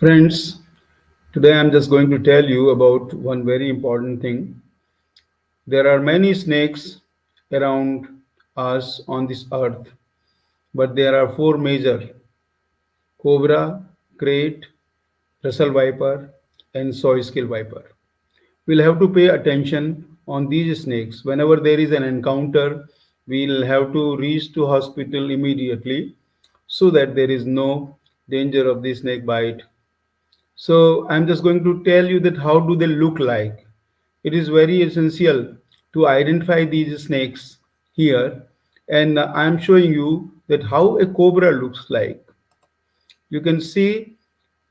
Friends, today I'm just going to tell you about one very important thing. There are many snakes around us on this earth, but there are four major cobra, krait, Russell viper, and saw scale viper. We'll have to pay attention on these snakes. Whenever there is an encounter, we'll have to reach to hospital immediately so that there is no danger of the snake bite so I'm just going to tell you that how do they look like. It is very essential to identify these snakes here. And I'm showing you that how a cobra looks like. You can see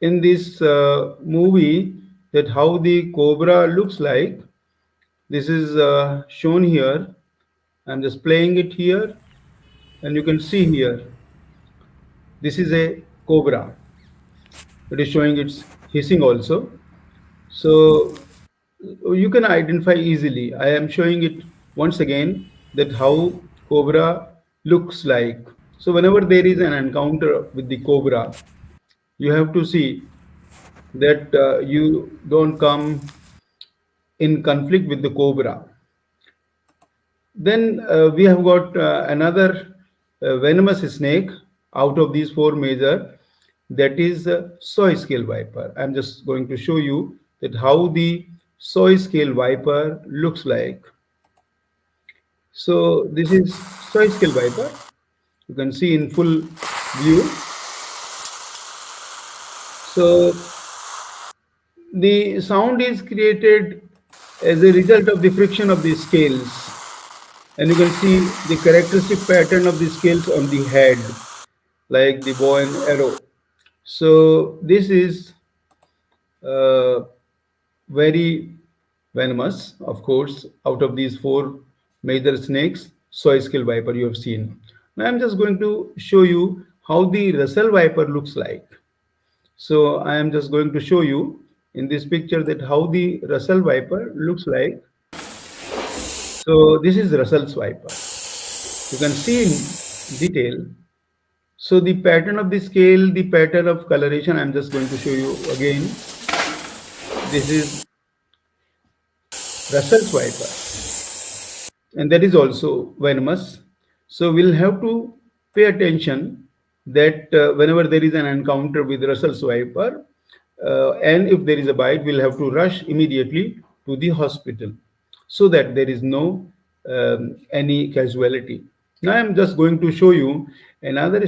in this uh, movie that how the cobra looks like. This is uh, shown here. I'm just playing it here. And you can see here. This is a cobra. It is showing its hissing also. So you can identify easily. I am showing it once again that how cobra looks like. So whenever there is an encounter with the cobra, you have to see that uh, you don't come in conflict with the cobra. Then uh, we have got uh, another uh, venomous snake out of these four major that is a saw scale viper. I'm just going to show you that how the saw scale viper looks like. So this is saw scale viper. You can see in full view. So the sound is created as a result of the friction of the scales. And you can see the characteristic pattern of the scales on the head, like the bow and arrow. So this is uh, very venomous, of course, out of these four major snakes, saw scale viper you have seen. Now I'm just going to show you how the Russell viper looks like. So I am just going to show you in this picture that how the Russell viper looks like. So this is Russell's viper. You can see in detail so the pattern of the scale, the pattern of coloration, I'm just going to show you again. This is Russell's viper. And that is also venomous. So we'll have to pay attention that uh, whenever there is an encounter with Russell's viper, uh, and if there is a bite, we'll have to rush immediately to the hospital so that there is no um, any casualty. Now I'm just going to show you another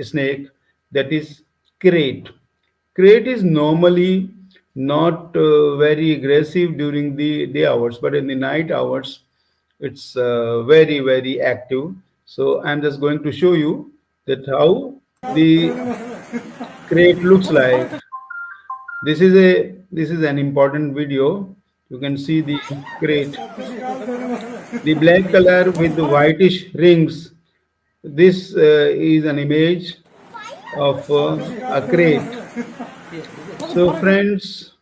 snake that is krait. Krait is normally not uh, very aggressive during the day hours, but in the night hours, it's uh, very, very active. So I'm just going to show you that how the krait looks like. This is a this is an important video. You can see the krait. The black color with the whitish rings this uh, is an image of uh, a krait. So friends,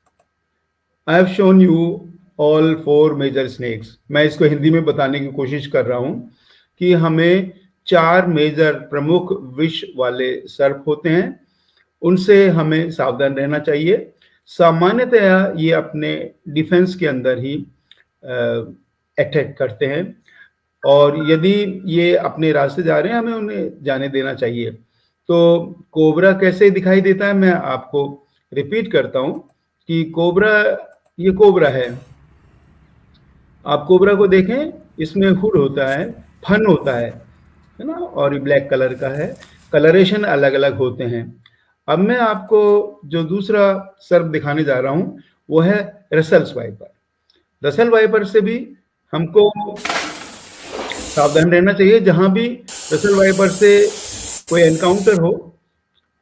I have shown you all four major snakes. मैं इसको हिंदी में बताने की कोशिश कर रहा हूँ कि हमें चार मेजर प्रमुख विष वाले सर्प होते हैं उनसे हमें सावधान रहना चाहिए सामान्यतया ये अपने डिफेंस के अंदर ही अटैक करते हैं। और यदि ये अपने रास्ते जा रहे हैं, हमें उन्हें जाने देना चाहिए। तो कोबरा कैसे दिखाई देता है, मैं आपको रिपीट करता हूँ कि कोबरा, ये कोबरा है। आप कोबरा को देखें, इसमें हुड होता है, फन होता है है ना? और ये ब्लैक कलर का है। कलरेशन अलग अलग होते हैं। अब मैं आपको जो दूसरा सर्फ दिखाने जा रहा हूँ, वो है रसल्स वाइपर रसल वाइपर से भी हमको सावधान रहना चाहिए, जहाँ भी रसल वाइपर से कोई एनकाउंटर हो,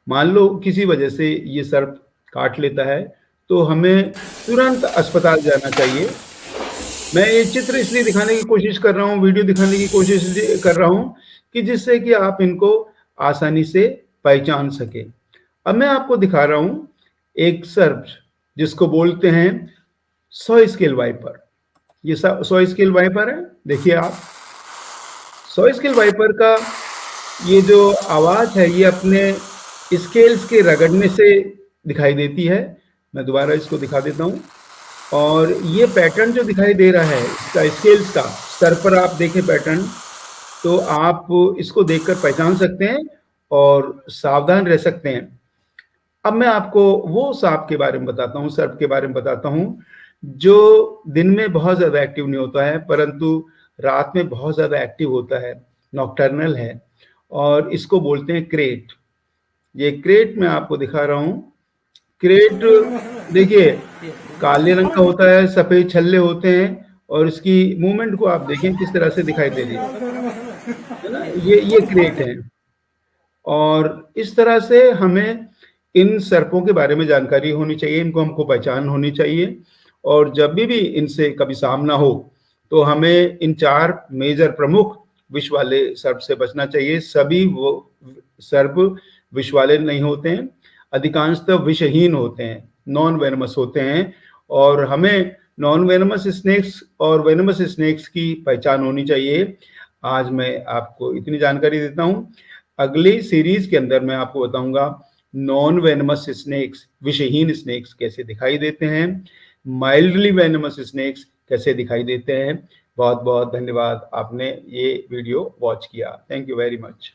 मान लो किसी वजह से ये सर्प काट लेता है तो हमें तुरंत अस्पताल जाना चाहिए। मैं ये चित्र इसलिए दिखाने की कोशिश कर रहा हूँ, वीडियो दिखाने की कोशिश कर रहा हूँ कि जिससे कि आप इनको आसानी से पहचान सके। अब मैं आपको दिखा रहा हूँ एक सर्प, जिसको बोलते हैं सौ स्केल वाइपर। ये सो स्केल वाइपर है। देखिए आप। सो स्केल वाइपर का ये जो आवाज़ है, ये अपने स्केल्स के रगड़ने से दिखाई देती है। मैं दोबारा इसको दिखा देता हूँ। और ये पैटर्न जो दिखाई दे रहा है, इसका स्केल्स का सर पर आप देखें पैटर्न तो आप इसको देखकर पहचान सकते हैं और सावधान रह सकते हैं। अब मैं आपको वो सांप के बारे में बताता हूँ, सर्प के बारे में बताता हूँ। जो दिन में बहुत ज़्यादा एक्टिव नहीं होता है, परंतु रात में बहुत ज़्यादा एक्टिव होता है नॉक्टर्नल है, और इसको बोलते हैं क्रेट ये क्रेट मैं आपको दिखा रहा हूँ। क्रेट देखिए, काले रंग का होता है, सफ़ेद छल्ले होते हैं, और इसकी मूवमेंट को आप देखें, किस तरह से दिखाई दे रही है। ना? ये ये क्रेट है। और इस तरह से हमें इन सर्पों के बारे में जानकारी होनी चाहिए, इनको हमको पहचान होनी चाहिए। और जब भी भी इनसे कभी सामना हो तो हमें इन चार मेजर प्रमुख विष वाले सर्प से बचना चाहिए। सभी वो सर्प विष वाले नहीं होते हैं, अधिकांशतः विषहीन होते हैं नॉन वेनमस होते हैं, और हमें नॉन वेनमस स्नेक्स और वेनमस स्नेक्स की पहचान होनी चाहिए। आज मैं आपको इतनी जानकारी देता हूँ। अगली सीरीज़ के अंदर मैं आपको बताऊँगा नॉन वेनमस स्नेक्स विषहीन स्नेक्स कैसे दिखाई देते हैं। माइल्डली वेनमस स्नेक्स कैसे दिखाई देते हैं। बहुत बहुत धन्यवाद आपने ये वीडियो वॉच किया। Thank you very much